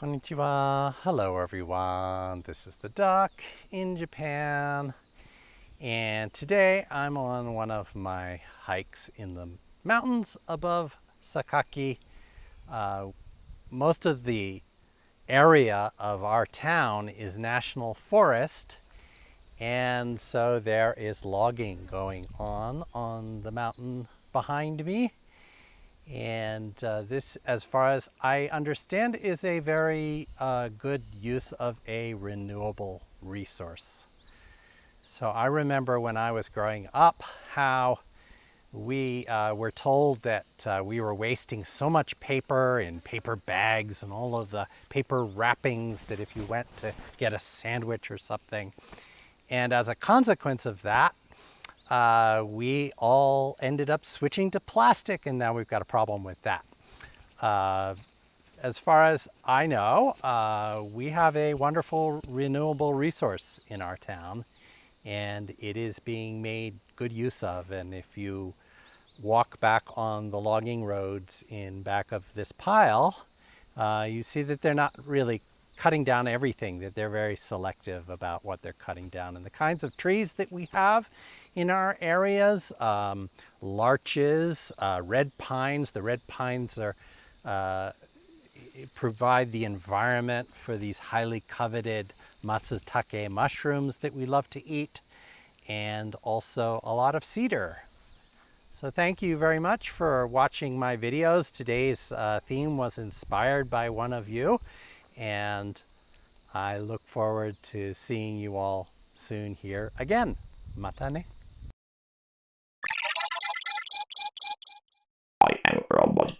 Konnichiwa. Hello everyone. This is the duck in Japan. And today I'm on one of my hikes in the mountains above Sakaki. Uh, most of the area of our town is national forest and so there is logging going on on the mountain behind me and uh, this, as far as I understand, is a very uh, good use of a renewable resource. So I remember when I was growing up how we uh, were told that uh, we were wasting so much paper in paper bags and all of the paper wrappings that if you went to get a sandwich or something. And as a consequence of that, uh, we all ended up switching to plastic and now we've got a problem with that. Uh, as far as I know, uh, we have a wonderful renewable resource in our town and it is being made good use of. And if you walk back on the logging roads in back of this pile, uh, you see that they're not really cutting down everything, that they're very selective about what they're cutting down. And the kinds of trees that we have in our areas. Um, larches, uh, red pines. The red pines are uh, provide the environment for these highly coveted matsutake mushrooms that we love to eat and also a lot of cedar. So thank you very much for watching my videos. Today's uh, theme was inspired by one of you and I look forward to seeing you all soon here again. Mata ne. I am a robot.